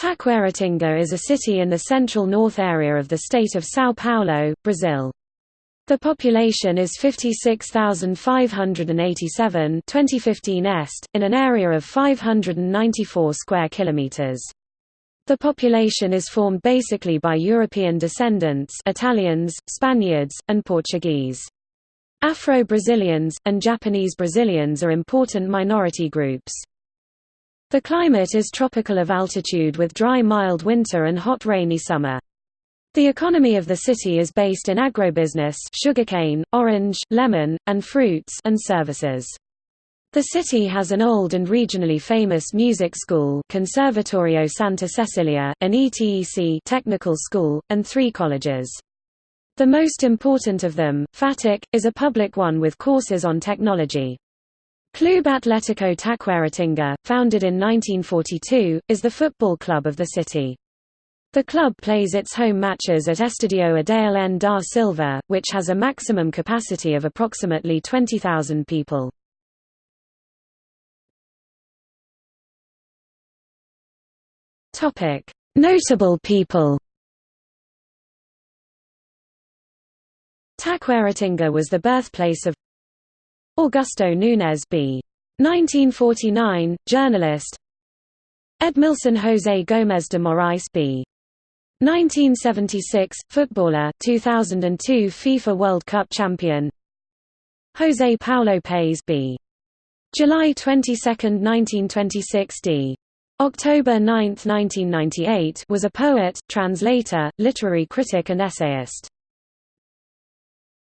Taquaritinga is a city in the central north area of the state of São Paulo, Brazil. The population is 56,587 2015 est, in an area of 594 square kilometers. The population is formed basically by European descendants Italians, Spaniards, and Portuguese. Afro-Brazilians, and Japanese Brazilians are important minority groups. The climate is tropical of altitude with dry mild winter and hot rainy summer. The economy of the city is based in agrobusiness sugarcane, orange, lemon, and fruits and services. The city has an old and regionally famous music school Conservatorio Santa Cecilia, an ETEC technical school, and three colleges. The most important of them, FATEC, is a public one with courses on technology. Clube Atlético Taquaritinga, founded in 1942, is the football club of the city. The club plays its home matches at Estadio Adail N. da Silva, which has a maximum capacity of approximately 20,000 people. Notable people Taquaritinga was the birthplace of Augusto Nunes b. 1949, journalist Edmilson José Gomes de Moraes b. 1976, footballer 2002 FIFA World Cup champion José Paulo Paes b. July 22, 1926 d. October 9, 1998 was a poet, translator, literary critic and essayist.